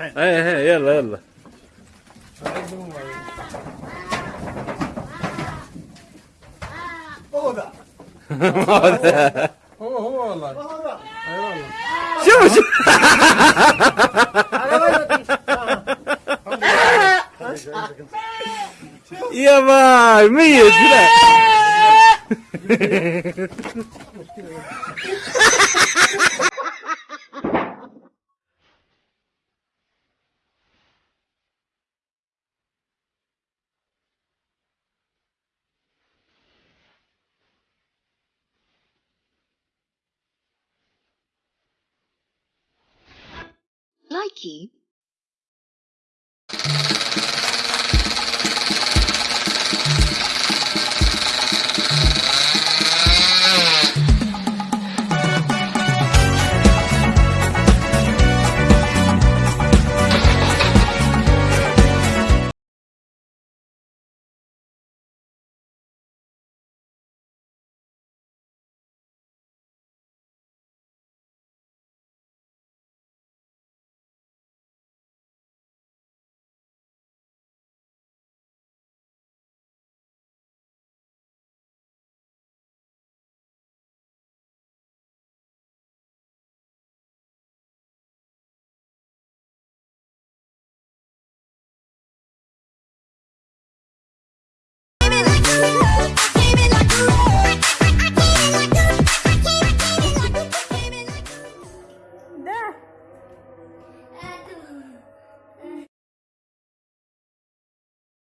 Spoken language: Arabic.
الحين إيه إيه يلا يلا. هو ذا هو هو والله. هو ذا اي والله شوف شوف يا باي ميت لا Mikey.